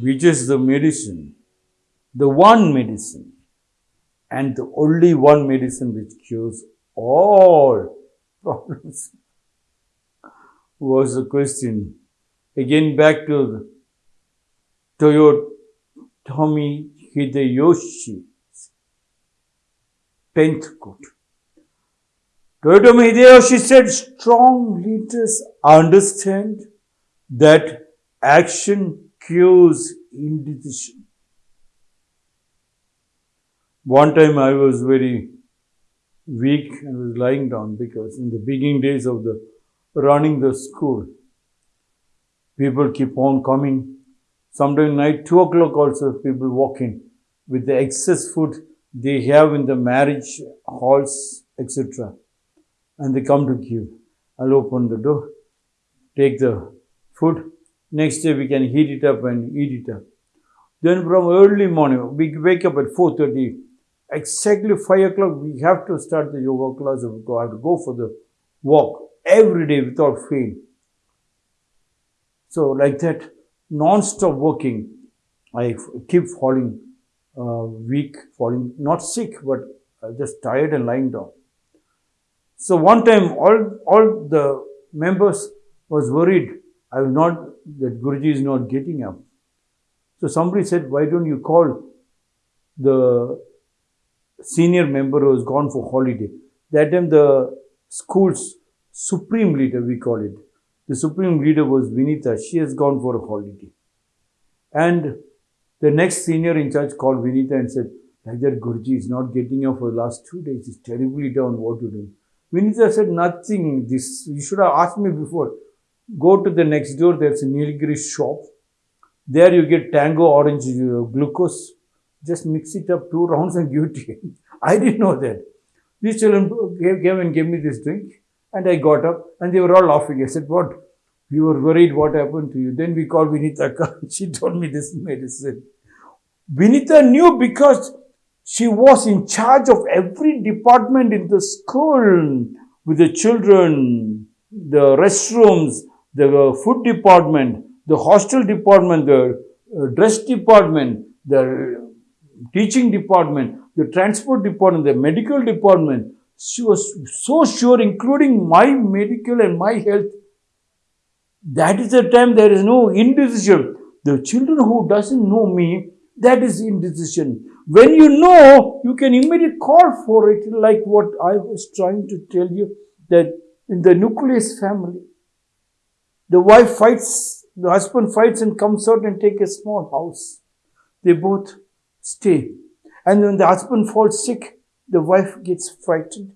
which is the medicine, the one medicine, and the only one medicine which cures all problems was the question. Again, back to Toyotomi Hideyoshi, 10th quote. Toyotomi Hideyoshi said, strong leaders understand that action cures indecision. One time I was very weak and was lying down because in the beginning days of the running the school, people keep on coming. Sometimes night two o'clock also people walk in with the excess food they have in the marriage halls, etc. And they come to queue. I'll open the door, take the food. Next day we can heat it up and eat it up. Then from early morning, we wake up at 4.30 exactly 5 o'clock, we have to start the yoga class. We have to go for the walk every day without fail. So, like that, non-stop working, I keep falling uh, weak, falling not sick, but uh, just tired and lying down. So one time, all all the members was worried. I was not that Guruji is not getting up. So somebody said, "Why don't you call the senior member who has gone for holiday. That time the school's supreme leader, we call it. The supreme leader was Vinita. She has gone for a holiday. And the next senior in charge called Vinita and said, like that Guruji is not getting up for the last two days. He's terribly down. What to do? Vinita said, nothing. This, you should have asked me before. Go to the next door. There's a Nilgiri shop. There you get tango orange uh, glucose just mix it up two rounds and give it to him. I didn't know that. These children came and gave me this drink and I got up and they were all laughing. I said, what? You were worried what happened to you. Then we called Vinita. she told me this medicine. Vinita knew because she was in charge of every department in the school with the children, the restrooms, the food department, the hostel department, the uh, dress department, the teaching department, the transport department, the medical department. She was so sure, including my medical and my health. That is the time there is no indecision. The children who doesn't know me, that is indecision. When you know, you can immediately call for it, like what I was trying to tell you, that in the nucleus family, the wife fights, the husband fights and comes out and take a small house. They both stay. And when the husband falls sick, the wife gets frightened.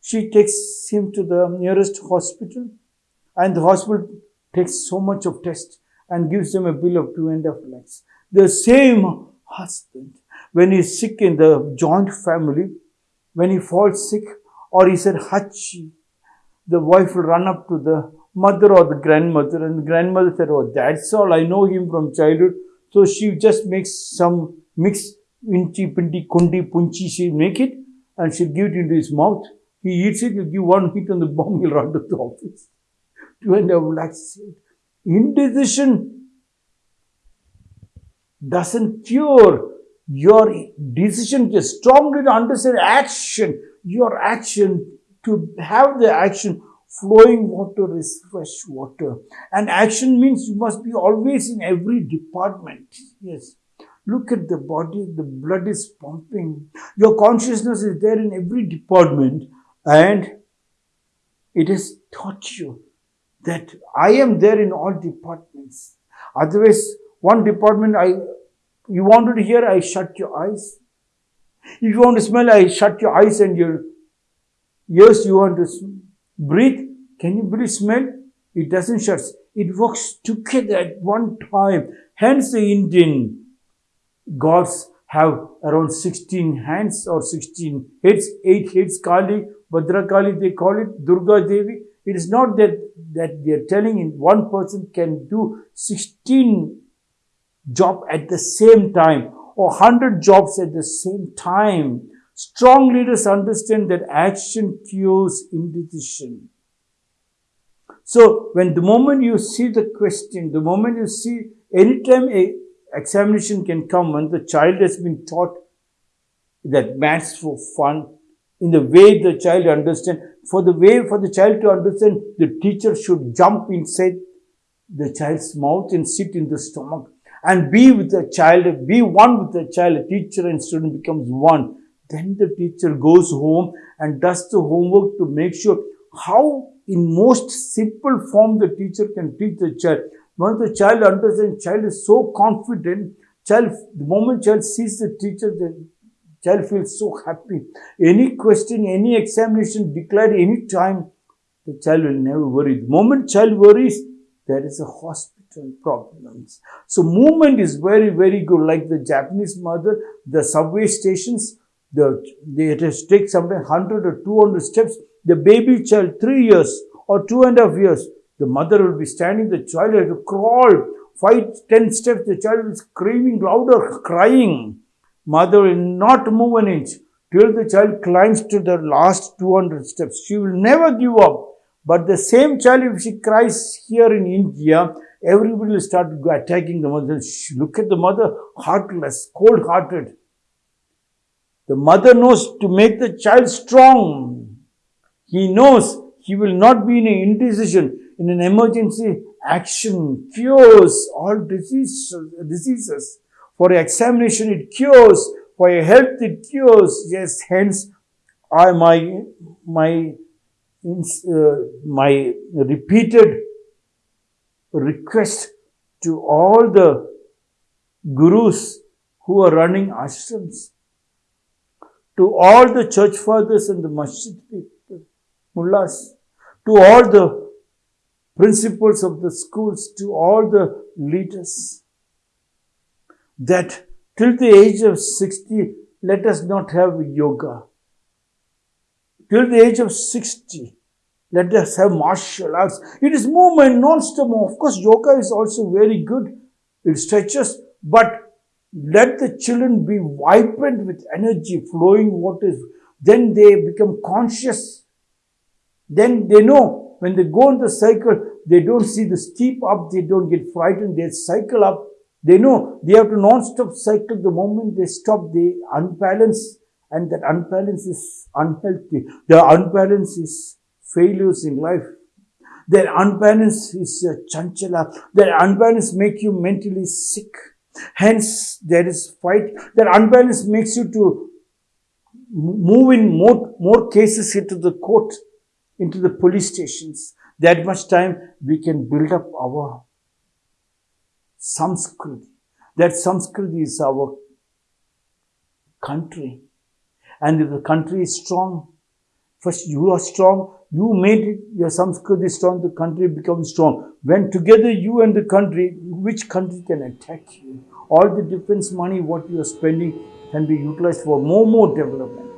She takes him to the nearest hospital and the hospital takes so much of test and gives them a bill of two and a half lakhs. The same husband, when he's sick in the joint family, when he falls sick or he said hachi, the wife will run up to the mother or the grandmother and the grandmother said, oh, that's all. I know him from childhood. So she just makes some mix inchi, pinti, kundi, punchi, she make it and she'll give it into his mouth. He eats it, he'll give one hit on the bomb, he'll run to the office. And a half lakhs. Indecision doesn't cure your decision to strongly understand action, your action, to have the action, flowing water is fresh water. And action means you must be always in every department. Yes. Look at the body, the blood is pumping. Your consciousness is there in every department and it has taught you that I am there in all departments. Otherwise, one department I you wanted to hear, I shut your eyes. If you want to smell, I shut your eyes and your ears you want to breathe. Can you breathe smell? It doesn't shut. It works together at one time. Hence the Indian gods have around 16 hands or 16 heads, 8 heads, Kali, Bhadra Kali, they call it, Durga Devi. It is not that, that they are telling in one person can do 16 job at the same time or 100 jobs at the same time. Strong leaders understand that action cures indecision. So when the moment you see the question, the moment you see anytime a examination can come when the child has been taught that maths for fun, in the way the child understand. For the way for the child to understand, the teacher should jump inside the child's mouth and sit in the stomach and be with the child, be one with the child. Teacher and student becomes one. Then the teacher goes home and does the homework to make sure how in most simple form the teacher can teach the child. Once the child understands, child is so confident, child, the moment child sees the teacher, the child feels so happy. Any question, any examination declared any time, the child will never worry. The moment child worries, there is a hospital problems. So movement is very, very good. Like the Japanese mother, the subway stations, the, they take sometimes 100 or 200 steps. The baby child, three years or two and a half years, the mother will be standing, the child has to crawl, five, ten steps, the child is screaming louder, crying. Mother will not move an inch till the child climbs to the last 200 steps. She will never give up. But the same child, if she cries here in India, everybody will start attacking the mother. Look at the mother, heartless, cold hearted. The mother knows to make the child strong. He knows he will not be in an indecision, in an emergency action, cures all diseases. diseases. For examination, it cures. For health, it cures. Yes, hence, I, my, my uh, my repeated request to all the gurus who are running ashrams, to all the church fathers and the masjid people, mullahs, to all the principals of the schools, to all the leaders, that till the age of 60, let us not have yoga till the age of 60. Let us have martial arts. It is movement, non-stop. Of course, yoga is also very good. It stretches, but let the children be vibrant with energy flowing waters. Then they become conscious. Then they know when they go on the cycle, they don't see the steep up, they don't get frightened, they cycle up. They know they have to non-stop cycle. The moment they stop, they unbalance and that unbalance is unhealthy. The unbalance is failures in life. Their unbalance is chanchala. Their unbalance make you mentally sick. Hence, there is fight. Their unbalance makes you to move in more, more cases into the court, into the police stations. That much time we can build up our samskriti. That samskriti is our country. And if the country is strong, first you are strong, you made your Samskriti strong, the country becomes strong. When together you and the country, which country can attack you? All the defense money, what you are spending, can be utilized for more, more development.